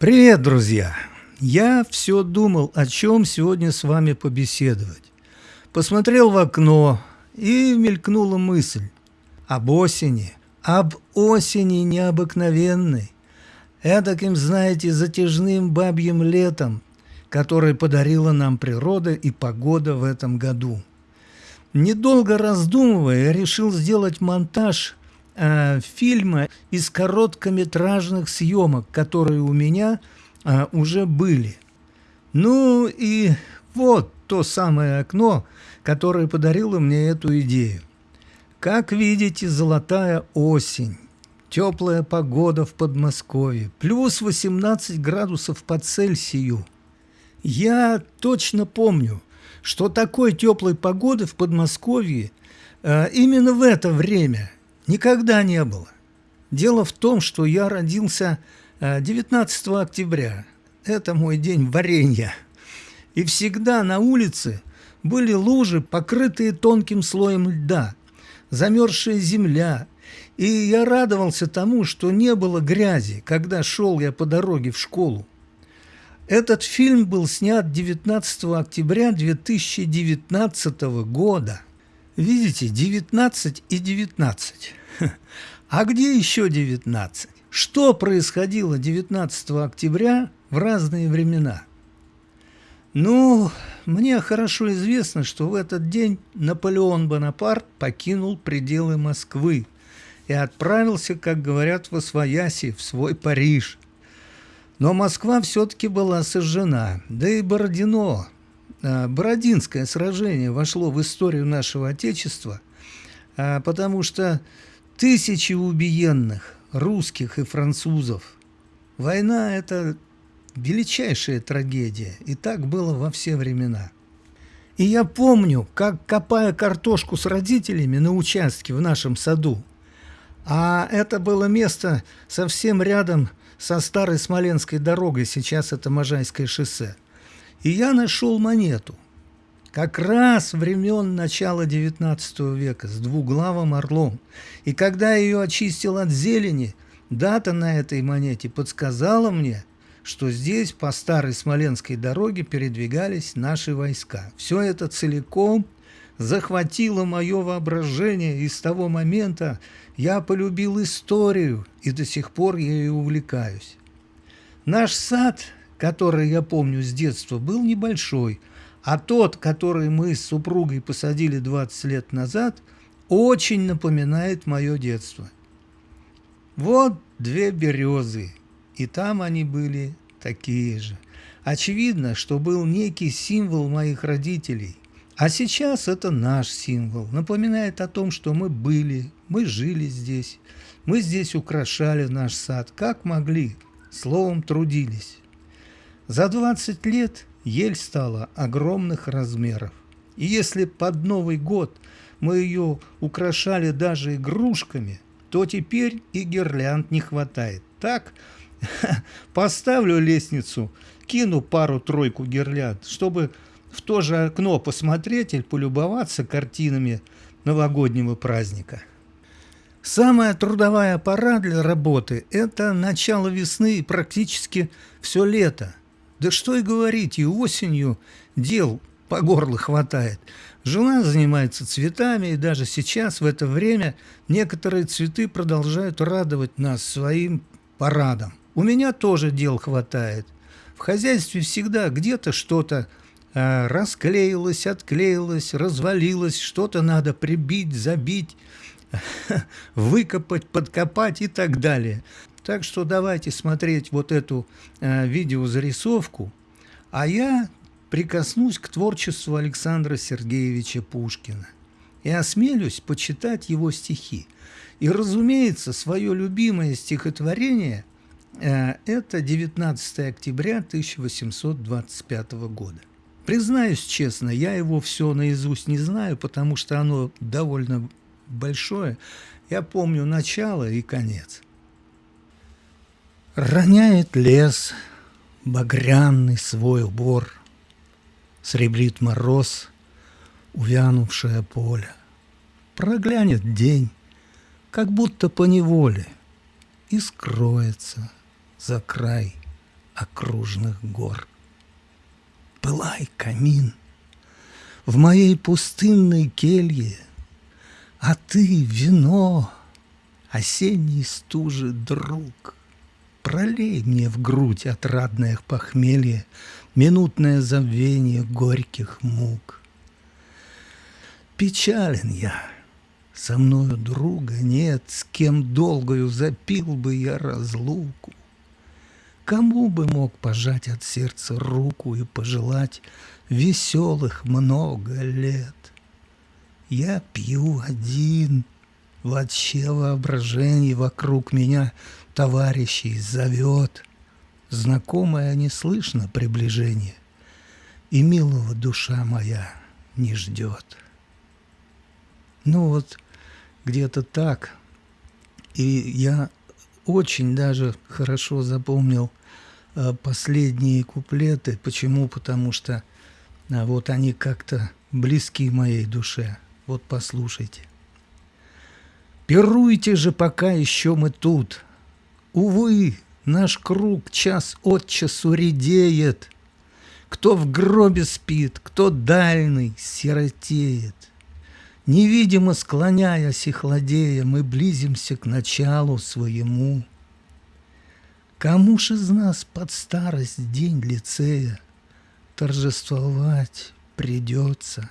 Привет, друзья! Я все думал, о чем сегодня с вами побеседовать. Посмотрел в окно, и мелькнула мысль об осени, об осени необыкновенной, эдаким, знаете, затяжным бабьим летом, которое подарила нам природа и погода в этом году. Недолго раздумывая, решил сделать монтаж э, фильма из короткометражных съемок, которые у меня э, уже были. Ну и вот то самое окно, которое подарило мне эту идею. Как видите, золотая осень, теплая погода в Подмосковье, плюс 18 градусов по Цельсию. Я точно помню – что такой теплой погоды в Подмосковье э, именно в это время никогда не было. Дело в том, что я родился э, 19 октября. Это мой день варенья. И всегда на улице были лужи, покрытые тонким слоем льда, замерзшая земля. И я радовался тому, что не было грязи, когда шел я по дороге в школу. Этот фильм был снят 19 октября 2019 года. Видите, 19 и 19. А где еще 19? Что происходило 19 октября в разные времена? Ну, мне хорошо известно, что в этот день Наполеон Бонапарт покинул пределы Москвы и отправился, как говорят в Освояси, в свой Париж – но Москва все-таки была сожжена, да и Бородино, Бородинское сражение вошло в историю нашего Отечества, а, потому что тысячи убиенных русских и французов. Война – это величайшая трагедия, и так было во все времена. И я помню, как, копая картошку с родителями на участке в нашем саду, а это было место совсем рядом со старой Смоленской дорогой, сейчас это Можайское шоссе. И я нашел монету, как раз времен начала XIX века, с двуглавым орлом. И когда я ее очистил от зелени, дата на этой монете подсказала мне, что здесь по старой Смоленской дороге передвигались наши войска. Все это целиком захватило мое воображение, и с того момента я полюбил историю, и до сих пор ею увлекаюсь. Наш сад, который я помню с детства, был небольшой, а тот, который мы с супругой посадили 20 лет назад, очень напоминает мое детство. Вот две березы, и там они были такие же. Очевидно, что был некий символ моих родителей, а сейчас это наш символ, напоминает о том, что мы были, мы жили здесь, мы здесь украшали наш сад, как могли, словом трудились. За 20 лет ель стала огромных размеров. И если под Новый год мы ее украшали даже игрушками, то теперь и гирлянд не хватает. Так, поставлю лестницу, кину пару-тройку гирлянд, чтобы в то же окно посмотреть или полюбоваться картинами новогоднего праздника. Самая трудовая пора для работы – это начало весны и практически все лето. Да что и говорить, и осенью дел по горло хватает. Жена занимается цветами, и даже сейчас, в это время, некоторые цветы продолжают радовать нас своим парадом. У меня тоже дел хватает. В хозяйстве всегда где-то что-то а, расклеилось, отклеилось, развалилось, что-то надо прибить, забить, выкопать, подкопать и так далее. Так что давайте смотреть вот эту э, видеозарисовку, а я прикоснусь к творчеству Александра Сергеевича Пушкина и осмелюсь почитать его стихи. И, разумеется, свое любимое стихотворение э, – это 19 октября 1825 года. Признаюсь честно, я его все наизусть не знаю, потому что оно довольно большое. Я помню начало и конец. Роняет лес багряный свой убор, Сребрит мороз, увянувшее поле. Проглянет день, как будто по неволе, И скроется за край окружных гор. Пылай, камин, в моей пустынной келье, А ты вино, осенний стужи друг. Пролей мне в грудь отрадное похмелье, Минутное забвение горьких мук. Печален я, со мною друга нет, С кем долгою запил бы я разлуку. Кому бы мог пожать от сердца руку И пожелать веселых много лет? Я пью один, вообще воображение Вокруг меня товарищей зовет. Знакомое не слышно приближение, И милого душа моя не ждет. Ну вот, где-то так. И я очень даже хорошо запомнил э, последние куплеты. Почему? Потому что а, вот они как-то близки моей душе. Вот послушайте. Пируйте же, пока еще мы тут. Увы, наш круг час от часу редеет. Кто в гробе спит, кто дальний сиротеет. Невидимо склоняясь и хладея, мы близимся к началу своему. Кому ж из нас под старость день лицея торжествовать придется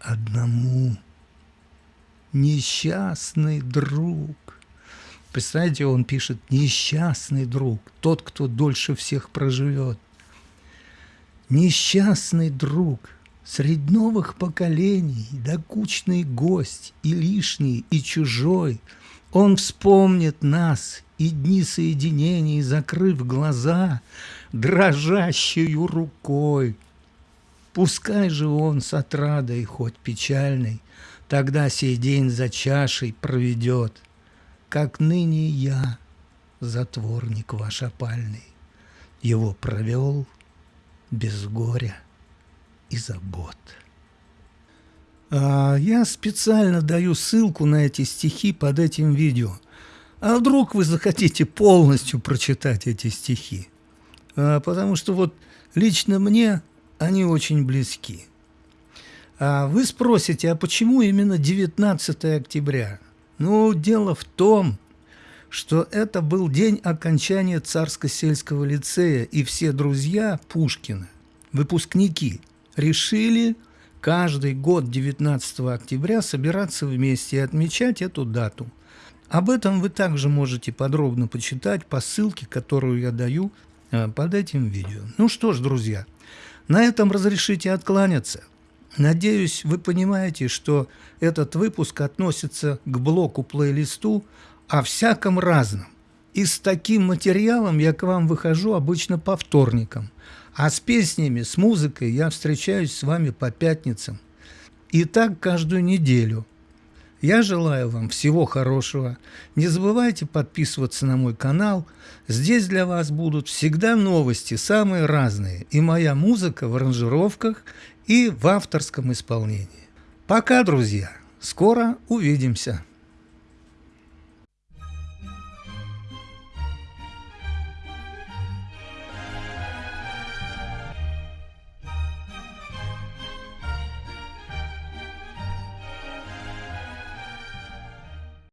одному? Несчастный друг. Представляете, он пишет «несчастный друг», тот, кто дольше всех проживет. Несчастный друг – Средь новых поколений, докучный гость, и лишний, и чужой, Он вспомнит нас и дни соединений, Закрыв глаза дрожащую рукой. Пускай же он с отрадой, хоть печальной, Тогда сей день за чашей проведет, Как ныне я, затворник ваш опальный, Его провел без горя и забот. А я специально даю ссылку на эти стихи под этим видео. А вдруг вы захотите полностью прочитать эти стихи? А, потому что вот лично мне они очень близки. А вы спросите, а почему именно 19 октября? Ну, дело в том, что это был день окончания Царско-сельского лицея, и все друзья Пушкина, выпускники – решили каждый год 19 октября собираться вместе и отмечать эту дату. Об этом вы также можете подробно почитать по ссылке, которую я даю э, под этим видео. Ну что ж, друзья, на этом разрешите откланяться. Надеюсь, вы понимаете, что этот выпуск относится к блоку-плейлисту о всяком разном. И с таким материалом я к вам выхожу обычно по вторникам – а с песнями, с музыкой я встречаюсь с вами по пятницам. И так каждую неделю. Я желаю вам всего хорошего. Не забывайте подписываться на мой канал. Здесь для вас будут всегда новости, самые разные. И моя музыка в аранжировках и в авторском исполнении. Пока, друзья. Скоро увидимся.